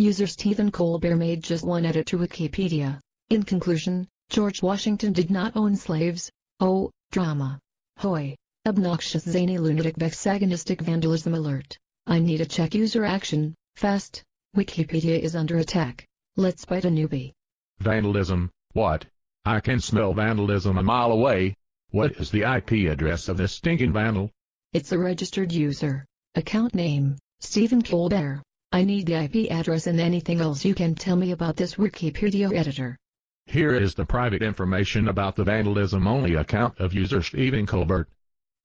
User Stephen Colbert made just one edit to Wikipedia. In conclusion, George Washington did not own slaves. Oh, drama. Hoy. Obnoxious zany lunatic vexagonistic vandalism alert. I need a check user action, fast. Wikipedia is under attack. Let's bite a newbie. Vandalism, what? I can smell vandalism a mile away. What is the IP address of this stinking vandal? It's a registered user. Account name, Stephen Colbert. I need the IP address and anything else you can tell me about this Wikipedia editor. Here is the private information about the vandalism-only account of user Stephen Colbert.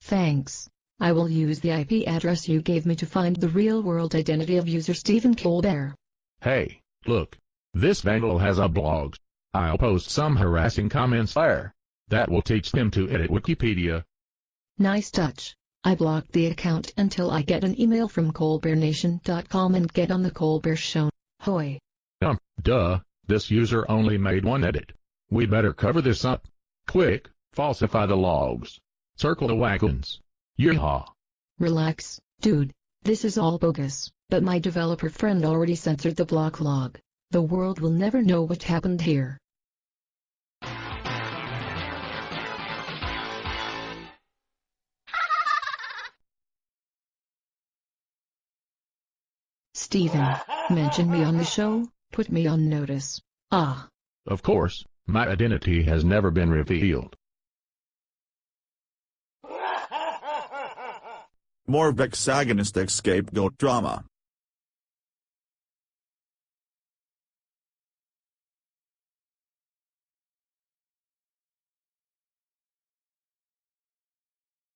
Thanks. I will use the IP address you gave me to find the real-world identity of user Stephen Colbert. Hey, look. This vandal has a blog. I'll post some harassing comments there. That will teach them to edit Wikipedia. Nice touch. I blocked the account until I get an email from colbertnation.com and get on the Colbert Show. Hoy. Um, duh, this user only made one edit. We better cover this up. Quick, falsify the logs. Circle the wagons. Yeehaw. Relax, dude. This is all bogus, but my developer friend already censored the block log. The world will never know what happened here. Stephen, mention me on the show, put me on notice. Ah. Of course, my identity has never been revealed. More vexagonistic scapegoat drama.